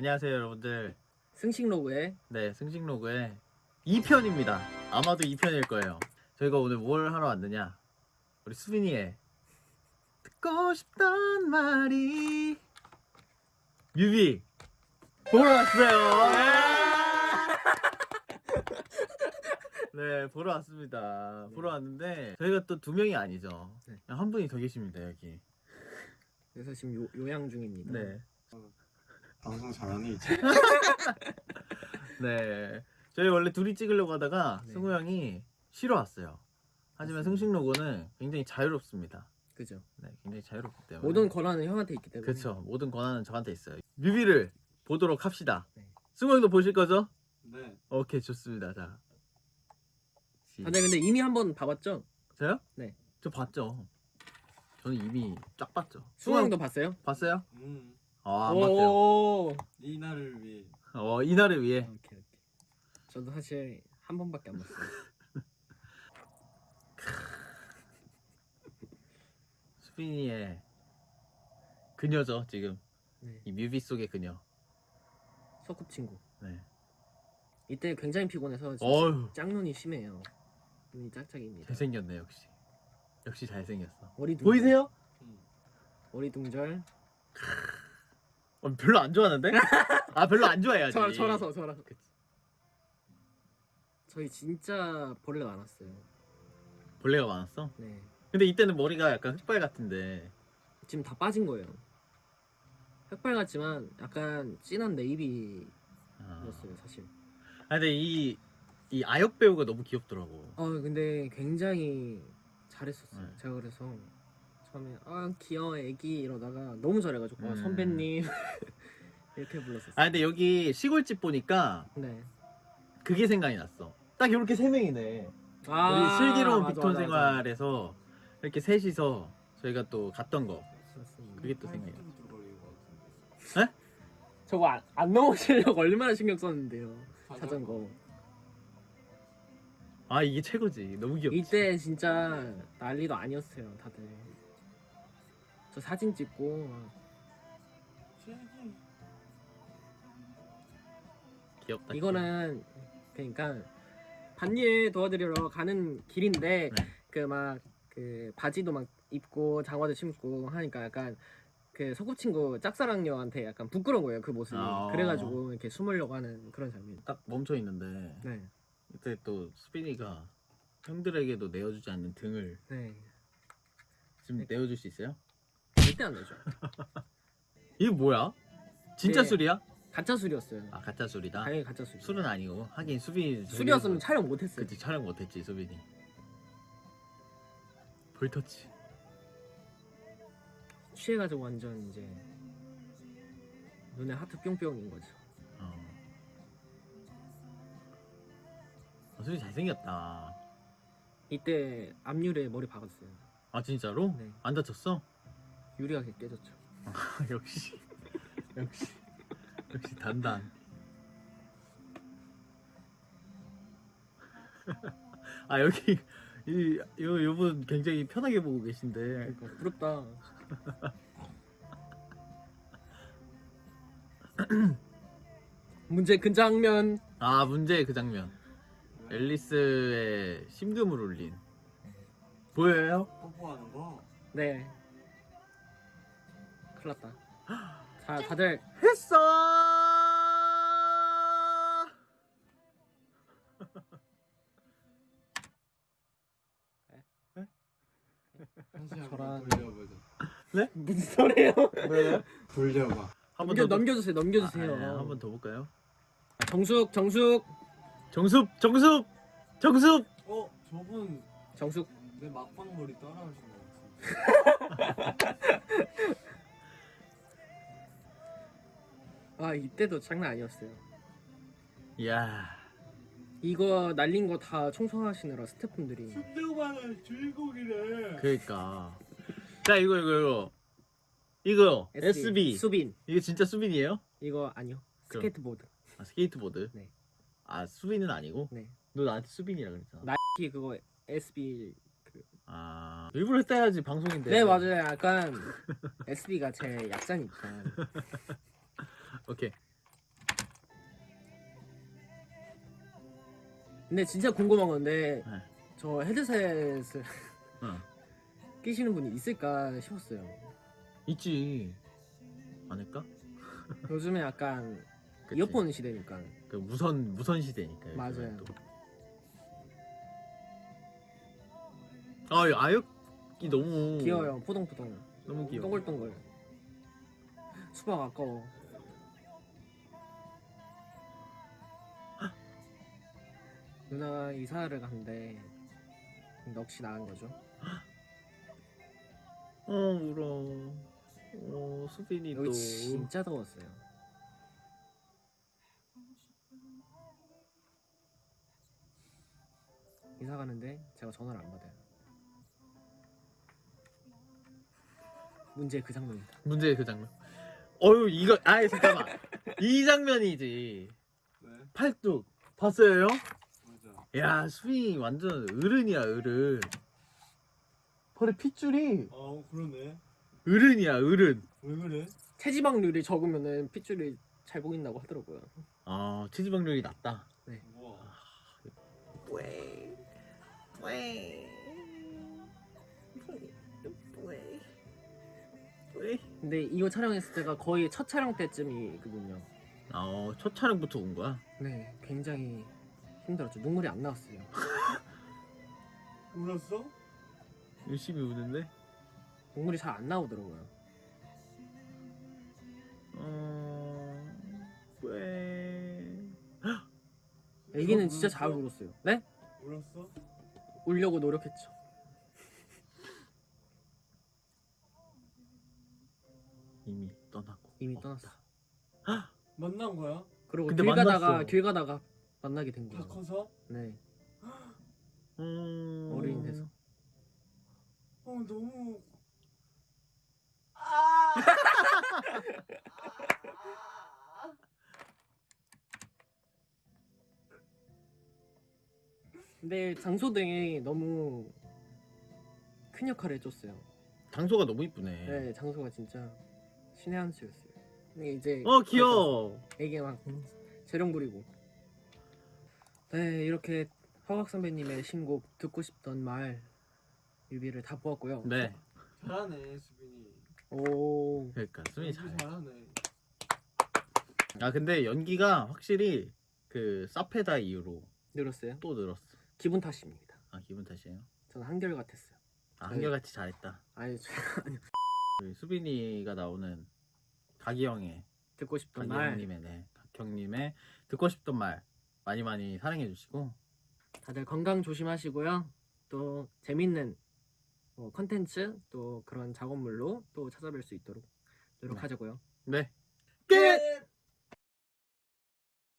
안녕하세요 여러분들. 승식 로그의 네 승식로그의 2편입니다. 아마도 2편일 거예요. 저희가 오늘 뭘 하러 왔느냐? 우리 수빈이의 듣고 싶단 말이 뮤비. 보러 왔어요. 네 보러 왔습니다. 보러 왔는데 저희가 또 두 명이 아니죠. 네. 한 분이 더 계십니다 여기. 그래서 지금 요, 요양 중입니다. 네 방송 잘하네 이제 네. 저희 원래 둘이 찍으려고 하다가 네. 승우 형이 쉬러 왔어요. 하지만. 승식 로고는 굉장히 자유롭습니다. 그죠. 네, 굉장히 자유롭기 때문에. 모든 권한은 형한테 있기 때문에. 그렇죠. 모든 권한은 저한테 있어요. 뮤비를 보도록 합시다. 네. 승우 형도 보실 거죠? 네 오케이, 좋습니다. 자. 시- 다들 근데 이미 한 번 봐봤죠? 저요? 네. 저 봤죠. 저는 이미 쫙 봤죠. 승우 형도 봤어요? 봤어요? 음, 아, 안 봤어요. 오. 이 날을 위해 어, 이날을 위해. 오케이 오케이. 저도 사실 한 번밖에 안 봤어요. 수빈이의 그녀죠, 지금. 네. 이 뮤비 속의 그녀. 소꿉친구. 네. 이때 굉장히 피곤해서 진짜 어휴. 짝눈이 심해요. 눈이 짝짝입니다. 잘생겼네 역시 역시 잘생겼어 어리둥절. 보이세요? 음. 어리둥절. 어, 별로 안 좋아하는데? 아 별로 안 좋아해야지 저 저라서 저라서. 그치. 저희 진짜 벌레 많았어요. 벌레가 많았어? 네. 근데 이때는 머리가 약간 흑발 같은데 지금 다 빠진 거예요. 흑발 같지만 약간 진한 네이비였어요 아, 사실. 아 근데 이, 이 아역 배우가 너무 귀엽더라고 어 근데 굉장히 잘했었어요. 네. 제가 그래서 처음에 아 귀여워 애기 이러다가 너무 잘해가지고 아, 음. 선배님 이렇게 불렀었어요. 아 근데 여기 시골집 보니까 네. 그게 생각이 났어 딱 이렇게 세 명이네 아, 우리 슬기로운 맞아, 빅톤 맞아, 생활에서 이렇게 셋이서 저희가 또 갔던 거 맞아. 그게 또 생각이 났어 것 같은데 저거 안, 안 넘어지려고 얼마나 신경 썼는데요. 자전거. 아 이게 최고지 너무 귀엽지 이때 진짜 난리도 아니었어요 다들. 저 사진 찍고 막 귀엽다 이거는 그러니까 반일 도와드리러 가는 길인데 네. 그 막 그 바지도 막 입고 장화도 신고 하니까 약간 그 소꿉친구 짝사랑녀한테 약간 부끄러운 거예요 그 모습이 아. 그래가지고 이렇게 숨으려고 하는 그런 장면 딱 멈춰 있는데 네 이때 또 수빈이가 형들에게도 내어주지 않는 등을 네. 지금 네. 내어줄 수 있어요? 안 되죠 이게 뭐야? 진짜 네. 술이야? 가짜 술이었어요 아 가짜 술이다. 당연히 가짜 술 술은 아니고 하긴 수빈이 술이었으면 촬영 못했어요 그치 촬영 못했지 수빈이. 볼터치. 취해가지고 완전 이제 눈에 하트 뿅뿅인 거죠 어. 어, 수빈 잘생겼다. 이때 앞유리에 머리 박았어요 아 진짜로? 네. 안 다쳤어? 유리가 깨졌죠. 역시. 역시. 역시 단단. 아 여기 이 요, 요분 굉장히 편하게 보고 계신데. 그러니까 부럽다. 문제 그 장면. 아 문제 그 장면. 앨리스의 심금을 울린. 보여요? 뽀뽀하는 거? 네 큰일 났다. 자 다들 했어! 저랑- 돌려보자. 무슨 소리예요? 돌려봐. 한번 넘겨, 더 넘겨주세요 넘겨주세요. 아, 한번 더 볼까요? 정숙 정숙. 정숙 정숙 정숙! 어? 저분 정숙. 내 막방 머리 따라하신 것 같은데 아 이때도 장난 아니었어요. 이야. 이거 날린 거 다 청소하시느라 스태프분들이. 순대만의 주인공이래. 그러니까. 자 이거 이거 이거. 이거 SB 수빈. 이게 진짜 수빈이에요? 이거 아니요. 그럼. 스케이트보드. 아, 스케이트보드? 네. 아 수빈은 아니고? 네. 너 나한테 수빈이라 그랬잖아. 나이키 그거 SB 아 일부러 해야지 방송인데. 네 맞아요. 약간 SB가 제 약자니까 오케이. 근데 진짜 궁금한 건데 네. 저 헤드셋을 응. 어. 끼시는 분이 있을까 싶었어요. 있지. 않을까? 요즘에 약간 그치. 이어폰 시대니까. 그 무선 무선 시대니까. 맞아요. 또. 아, 이 아역이 너무 귀여워요. 포동포동. 너무 귀여워. 동글동글. 수박 아까워. 누나가 이사를 간대. 넋이 나간 거죠. 어 울어. 어 수빈이 여기 또. 진짜 더웠어요. 이사 가는데 제가 전화를 안 받아요. 문제 그 장면이다. 문제의 그 장면. 어유 이거 아예 잠깐만. 이 장면이지. 네 팔뚝 봤어요? 야 수빈이 완전 어른이야 어른. 벌에 핏줄이 아 그러네 어른이야 어른. 왜 그래? 체지방률이 적으면은 핏줄이 잘 보인다고 하더라고요. 아 체지방률이 낮다. 우와 뿌에 뿌에 뿌에 뿌에. 근데 이거 촬영했을 때가 거의 첫 촬영 때쯤이거든요. 아첫 촬영부터 온 거야? 네, 굉장히 힘들었죠. 눈물이 안 나왔어요. 울었어? 열심히 우는데. 눈물이 잘 안 나오더라고요. 어 뿌에. 애기는 진짜 잘 울었어요. 네? 울었어? 울려고 노력했죠. 이미 떠나고. 이미. 떠났어. 만난 거야? 그리고 근데 길 가다가 만났어. 길 가다가 만나게 된다 거예요. 커서? 네, 음... 어린이 돼서. 어 너무 근데 장소 등이 너무 큰 역할을 해줬어요. 장소가 너무 이쁘네. 네, 장소가 진짜 신의 한 수였어요. 근데 이제 어 귀여워. 애기 막 재롱 부리고. 네, 이렇게 허각 선배님의 신곡 듣고 싶던 말 뮤비를 다 보았고요. 네. 잘하네 수빈이 오, 그러니까 수빈이 잘해. 잘하네 아 근데 연기가 확실히 그 사페다 이후로 늘었어요. 또 늘었어. 기분 탓입니다. 아 기분 탓이에요? 저는 한결 같았어요. 아 네. 한결같이 잘했다. 아니, 저- 우리 수빈이가 나오는 각이형의 듣고 싶던 말 각이형님의 네, 각형님의 듣고 싶던 말 많이 많이 사랑해 주시고 다들 건강 조심하시고요. 또 재밌는 뭐 컨텐츠 또 그런 작업물로 또 찾아뵐 수 있도록 노력하자고요. 네 끝.